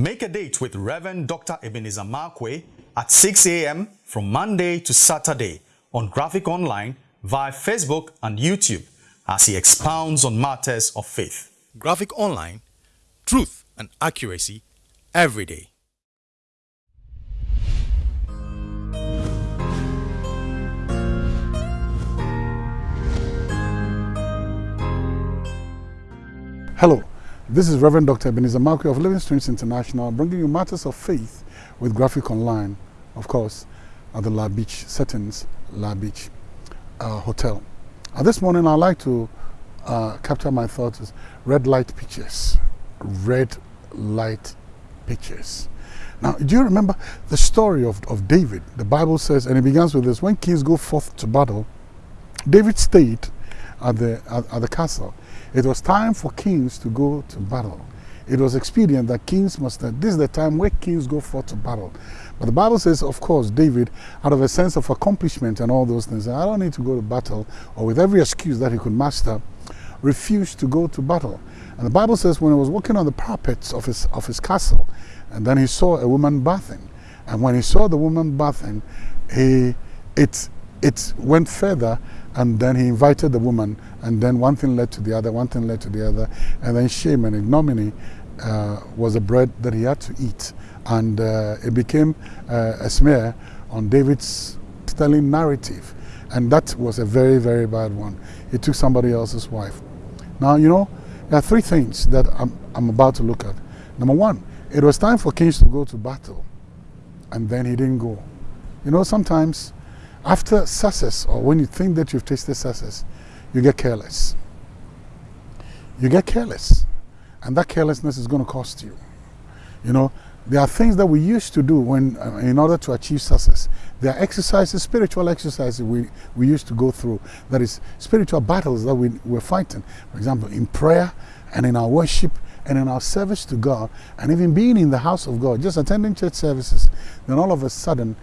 Make a date with Reverend Dr. Ebenezer Markwei at 6 a.m. from Monday to Saturday on Graphic Online via Facebook and YouTube as he expounds on matters of faith. Graphic Online, truth and accuracy every day. Hello, this is Reverend Dr. Ebenezer Markwei of Living Streams International bringing you matters of faith with Graphic Online, of course, at the La Beach settings, La Beach uh, Hotel. Uh, this morning I'd like to uh, capture my thoughts as red light pictures. Red light pictures. Now, do you remember the story of, of David? The Bible says, and it begins with this, when kings go forth to battle, David stayed at the, at, at the castle it was time for kings to go to battle. It was expedient that kings must, uh, this is the time where kings go forth to battle. But the Bible says, of course, David, out of a sense of accomplishment and all those things, I don't need to go to battle, or with every excuse that he could master, refused to go to battle. And the Bible says when he was walking on the parapets of his, of his castle, and then he saw a woman bathing. And when he saw the woman bathing, he, it, it went further and then he invited the woman, and then one thing led to the other, one thing led to the other, and then shame and ignominy uh, was a bread that he had to eat. And uh, it became uh, a smear on David's telling narrative. And that was a very, very bad one. He took somebody else's wife. Now, you know, there are three things that I'm, I'm about to look at. Number one, it was time for kings to go to battle, and then he didn't go. You know, sometimes after success, or when you think that you've tasted success, you get careless. You get careless. And that carelessness is going to cost you. You know, there are things that we used to do when, uh, in order to achieve success. There are exercises, spiritual exercises we, we used to go through. That is spiritual battles that we, we're fighting. For example, in prayer and in our worship and in our service to God and even being in the house of God, just attending church services, then all of a sudden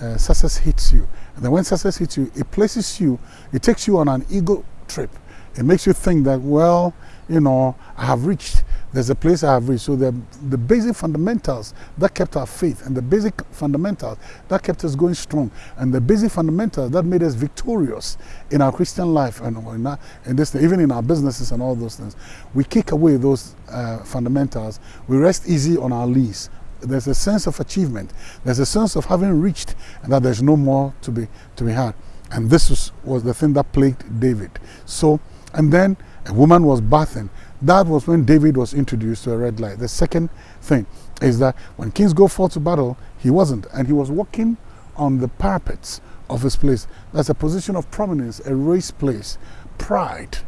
uh, success hits you. And then when success hits you, it places you, it takes you on an ego trip. It makes you think that, well, you know, I have reached, there's a place I have reached. So the, the basic fundamentals that kept our faith and the basic fundamentals that kept us going strong and the basic fundamentals that made us victorious in our Christian life and in, our, in this, even in our businesses and all those things. We kick away those uh, fundamentals. We rest easy on our lease there's a sense of achievement. There's a sense of having reached and that there's no more to be, to be had. And this was, was the thing that plagued David. So, and then a woman was bathing. That was when David was introduced to a red light. The second thing is that when kings go forth to battle, he wasn't. And he was walking on the parapets of his place. That's a position of prominence, a raised place. Pride,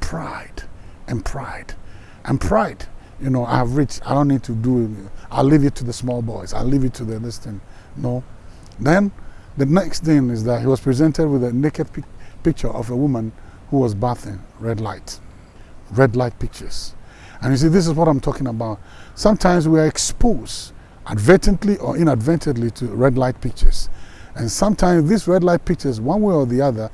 pride, and pride. And pride you know, I've reached, I don't need to do it. I'll leave it to the small boys. I'll leave it to the this thing. No. Then the next thing is that he was presented with a naked pic picture of a woman who was bathing, red light. Red light pictures. And you see, this is what I'm talking about. Sometimes we are exposed, advertently or inadvertently, to red light pictures. And sometimes these red light pictures, one way or the other,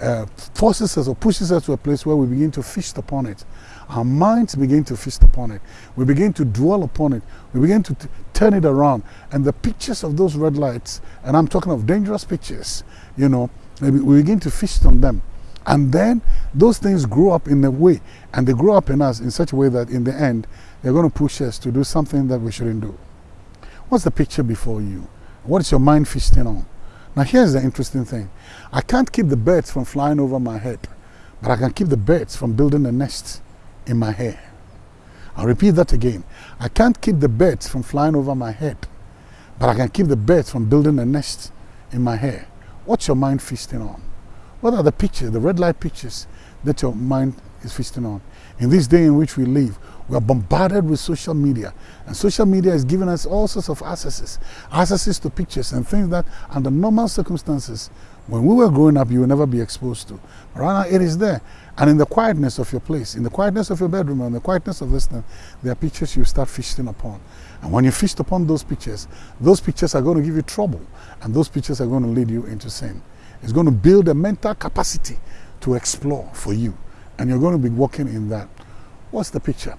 uh, forces us or pushes us to a place where we begin to feast upon it our minds begin to feast upon it. We begin to dwell upon it. We begin to turn it around. And the pictures of those red lights, and I'm talking of dangerous pictures, you know, we begin to feast on them. And then those things grow up in a way, and they grow up in us in such a way that in the end, they're going to push us to do something that we shouldn't do. What's the picture before you? What is your mind feasting on? Now, here's the interesting thing I can't keep the birds from flying over my head, but I can keep the birds from building a nest in my hair. I'll repeat that again. I can't keep the birds from flying over my head, but I can keep the birds from building a nest in my hair. What's your mind feasting on? What are the pictures, the red light pictures that your mind is feasting on? In this day in which we live, we are bombarded with social media. And social media is giving us all sorts of accesses. Accesses to pictures and things that under normal circumstances, when we were growing up, you would never be exposed to. But right now, it is there. And in the quietness of your place, in the quietness of your bedroom, in the quietness of this thing, there are pictures you start feasting upon. And when you feast upon those pictures, those pictures are going to give you trouble. And those pictures are going to lead you into sin. It's going to build a mental capacity to explore for you. And you're going to be working in that. What's the picture?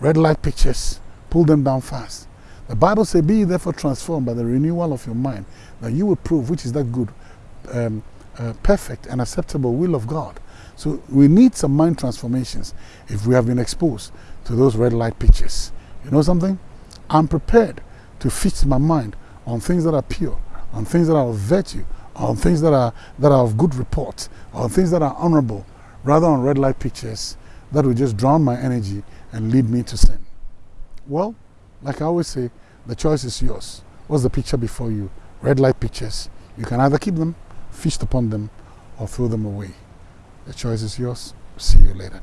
Red light pictures pull them down fast. The Bible says, Be therefore transformed by the renewal of your mind, that you will prove which is that good, um, uh, perfect, and acceptable will of God. So we need some mind transformations if we have been exposed to those red light pictures. You know something? I'm prepared to fix my mind on things that are pure, on things that are of virtue, on things that are, that are of good report, on things that are honorable, rather on red light pictures that will just drown my energy and lead me to sin. Well, like I always say, the choice is yours. What's the picture before you? Red light pictures. You can either keep them, feast upon them, or throw them away. The choice is yours. See you later.